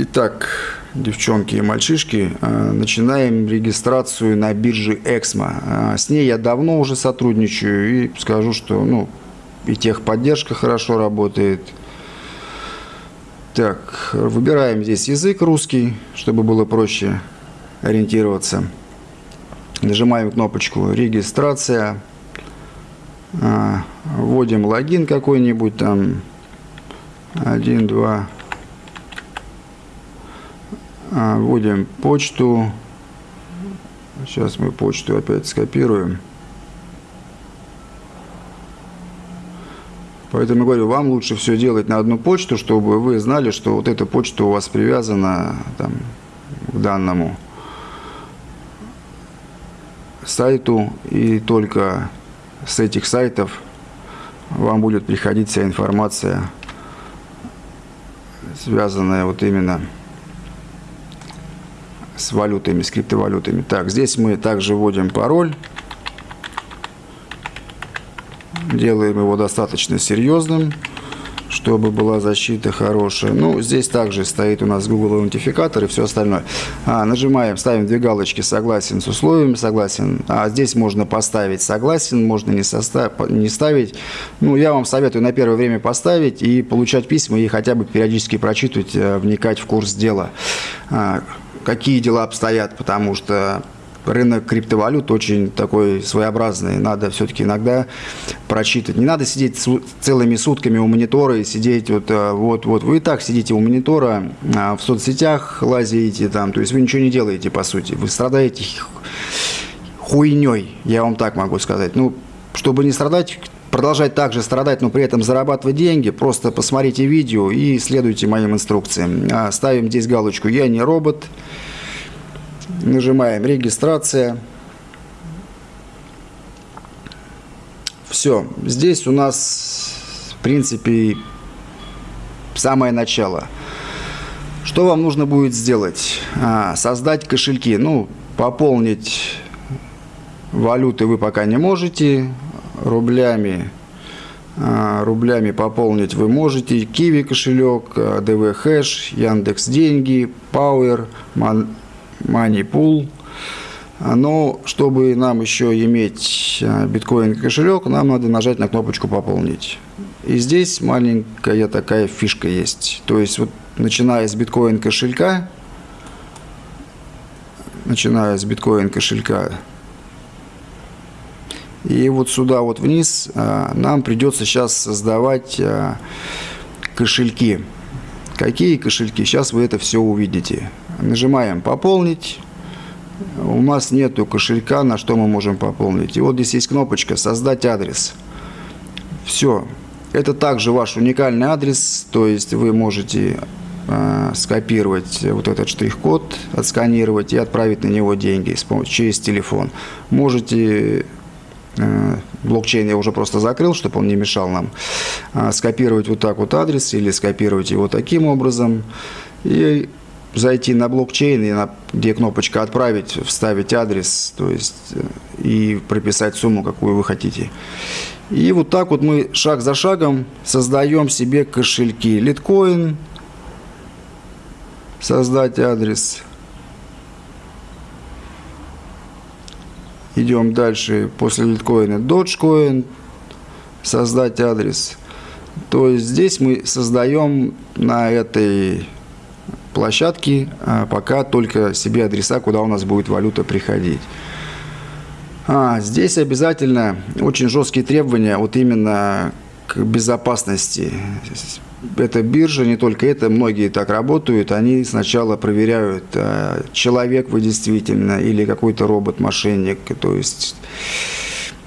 Итак, девчонки и мальчишки, э, начинаем регистрацию на бирже Эксмо. Э, с ней я давно уже сотрудничаю и скажу, что ну, и техподдержка хорошо работает. Так, выбираем здесь язык русский, чтобы было проще ориентироваться. Нажимаем кнопочку «Регистрация». Э, вводим логин какой-нибудь там. Один, два, а, вводим почту. Сейчас мы почту опять скопируем. Поэтому говорю, вам лучше все делать на одну почту, чтобы вы знали, что вот эта почта у вас привязана там, к данному сайту. И только с этих сайтов вам будет приходить вся информация, связанная вот именно с с валютами, с криптовалютами. Так, здесь мы также вводим пароль. Делаем его достаточно серьезным, чтобы была защита хорошая. Ну, здесь также стоит у нас Google аутентификатор и все остальное. А, нажимаем, ставим две галочки «Согласен с условиями», «Согласен». А здесь можно поставить «Согласен», можно не, состав, не ставить. Ну, я вам советую на первое время поставить и получать письма, и хотя бы периодически прочитывать, э, вникать в курс дела. Какие дела обстоят, потому что рынок криптовалют очень такой своеобразный. Надо все-таки иногда прочитать. Не надо сидеть целыми сутками у монитора и сидеть вот, э, вот, вот. Вы и так сидите у монитора, а в соцсетях лазите там, то есть вы ничего не делаете, по сути. Вы страдаете хуйней, я вам так могу сказать. Ну, чтобы не страдать, продолжать также страдать, но при этом зарабатывать деньги, просто посмотрите видео и следуйте моим инструкциям. А, ставим здесь галочку «Я не робот». Нажимаем «Регистрация». Все. Здесь у нас, в принципе, самое начало. Что вам нужно будет сделать? А, создать кошельки. Ну, пополнить валюты вы пока не можете рублями а, рублями пополнить вы можете Киви кошелек, ДВ Хэш, Яндекс Деньги, Power, Moneypool. Но чтобы нам еще иметь а, биткоин кошелек, нам надо нажать на кнопочку «Пополнить». И здесь маленькая такая фишка есть. То есть, вот, начиная с биткоин кошелька, начиная с биткоин кошелька, и вот сюда вот вниз а, нам придется сейчас создавать а, кошельки. Какие кошельки? Сейчас вы это все увидите. Нажимаем «Пополнить». У нас нету кошелька, на что мы можем пополнить. И вот здесь есть кнопочка «Создать адрес». Все. Это также ваш уникальный адрес, то есть вы можете э, скопировать вот этот штрих-код, отсканировать и отправить на него деньги через телефон. Можете блокчейн я уже просто закрыл, чтобы он не мешал нам. А, скопировать вот так вот адрес или скопировать его таким образом. И зайти на блокчейн, и на, где кнопочка «Отправить», вставить адрес, то есть э, и прописать сумму, какую вы хотите. И вот так вот мы шаг за шагом создаем себе кошельки. Литкоин, создать адрес – Идем дальше. После литкоина Dogecoin. Создать адрес. То есть здесь мы создаем на этой площадке а, пока только себе адреса, куда у нас будет валюта приходить. А, здесь обязательно очень жесткие требования вот именно к безопасности это биржа, не только это, многие так работают, они сначала проверяют, а, человек вы действительно или какой-то робот-мошенник, то есть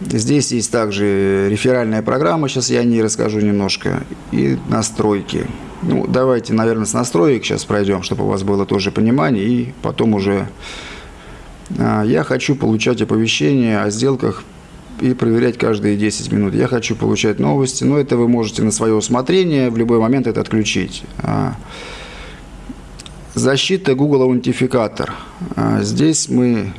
здесь есть также реферальная программа, сейчас я о ней расскажу немножко, и настройки. Ну, давайте, наверное, с настроек сейчас пройдем, чтобы у вас было тоже понимание, и потом уже а, я хочу получать оповещения о сделках и проверять каждые 10 минут. Я хочу получать новости, но это вы можете на свое усмотрение в любой момент это отключить. А, защита Google аутентификатор. А, здесь мы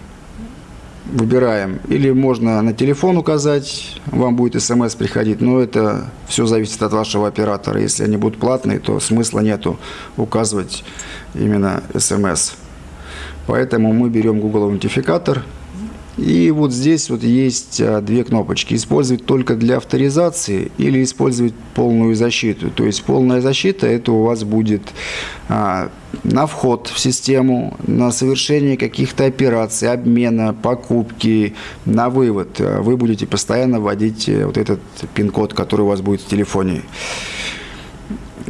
выбираем. Или можно на телефон указать, вам будет смс приходить, но это все зависит от вашего оператора. Если они будут платные, то смысла нету указывать именно смс. Поэтому мы берем Google аутентификатор, и вот здесь вот есть а, две кнопочки. Использовать только для авторизации или использовать полную защиту. То есть полная защита это у вас будет а, на вход в систему, на совершение каких-то операций, обмена, покупки, на вывод. Вы будете постоянно вводить э, вот этот пин-код, который у вас будет в телефоне.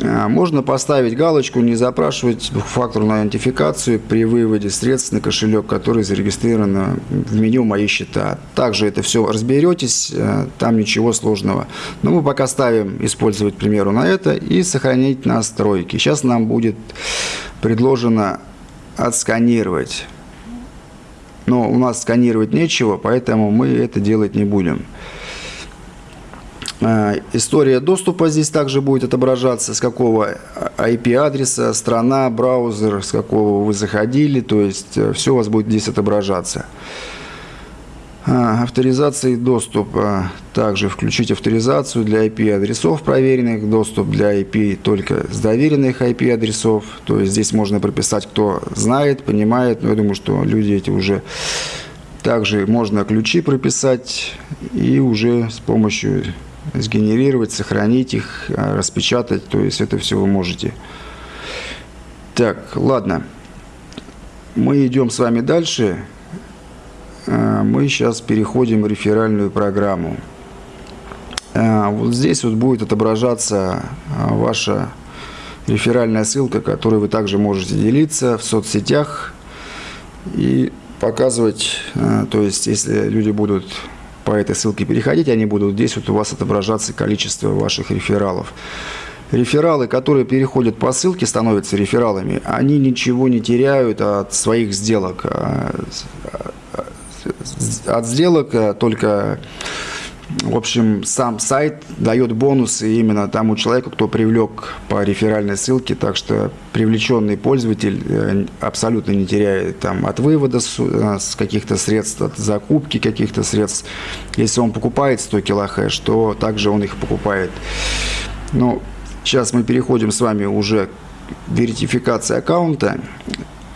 А, можно поставить галочку, не запрашивать двухфакторную идентификацию при выводе средств на кошелек, который зарегистрирован в меню «Мои счета». Также это все разберетесь, э, там ничего сложного. Но мы пока ставим использовать, к примеру, на это и сохранить настройки. Сейчас нам будет предложено отсканировать. Но у нас сканировать нечего, поэтому мы это делать не будем. Э, история доступа здесь также будет отображаться, с какого IP-адреса, страна, браузер, с какого вы заходили, то есть э, все у вас будет здесь отображаться. Э, авторизация и доступ. Также включить авторизацию для IP-адресов проверенных, доступ для IP только с доверенных IP-адресов. То есть здесь можно прописать, кто знает, понимает, но я думаю, что люди эти уже... Также можно ключи прописать и уже с помощью сгенерировать, сохранить их, а, распечатать. То есть это все вы можете. Так, ладно. Мы идем с вами дальше. А, мы сейчас переходим в реферальную программу. А, вот здесь вот будет отображаться ваша реферальная ссылка, которой вы также можете делиться в соцсетях и показывать, то есть если люди будут по этой ссылке переходить, они будут здесь вот у вас отображаться количество ваших рефералов. Рефералы, которые переходят по ссылке, становятся рефералами, они ничего не теряют от своих сделок. А, от сделок а, только в общем, сам сайт дает бонусы именно тому человеку, кто привлек по реферальной ссылке, так что привлеченный пользователь э, абсолютно не теряет там, от вывода с, э, с каких-то средств, от закупки каких-то средств. Если он покупает 100 килохэш, то также он их покупает. Ну, сейчас мы переходим с вами уже к верификации аккаунта.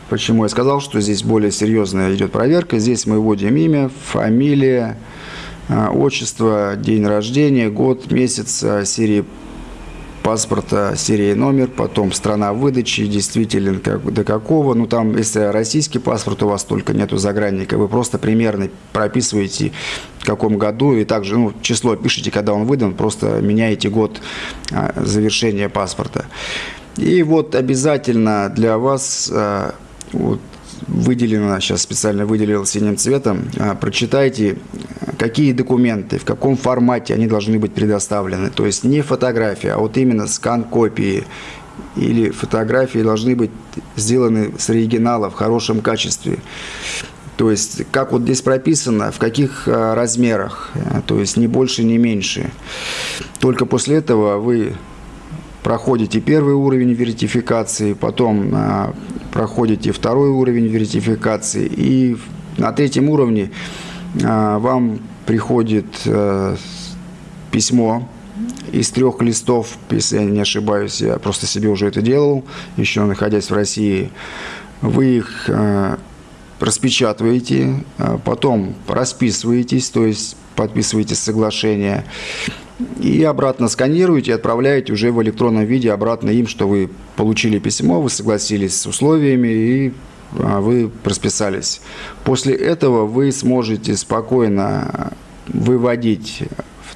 Почему я сказал, что здесь более серьезная идет проверка. Здесь мы вводим имя, фамилия, а, отчество, день рождения, год, месяц, а, серии паспорта, серия номер, потом страна выдачи, действителен как, до какого. Ну, там, если российский паспорт у вас только нету загранника, вы просто примерно прописываете, в каком году, и также ну, число пишите, когда он выдан, просто меняете год а, завершения паспорта. И вот обязательно для вас вот, выделено, сейчас специально выделил синим цветом, а, прочитайте, какие документы, в каком формате они должны быть предоставлены. То есть не фотография, а вот именно скан копии или фотографии должны быть сделаны с оригинала в хорошем качестве. То есть, как вот здесь прописано, в каких а, размерах, то есть не больше, не меньше. Только после этого вы проходите первый уровень вертификации, потом а, проходите второй уровень вертификации, и на третьем уровне вам приходит а, письмо из трех листов, если я не ошибаюсь, я просто себе уже это делал, еще находясь в России. Вы их распечатываете, потом расписываетесь, то есть подписываете соглашение, и обратно сканируете и отправляете уже в электронном виде обратно им, что вы получили письмо, вы согласились с условиями и а, вы расписались. После этого вы сможете спокойно выводить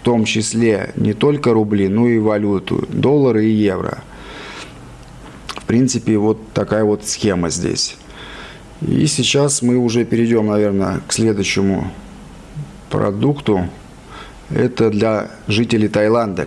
в том числе не только рубли, но и валюту, доллары и евро. В принципе, вот такая вот схема здесь. И сейчас мы уже перейдем, наверное, к следующему продукту. Это для жителей Таиланда.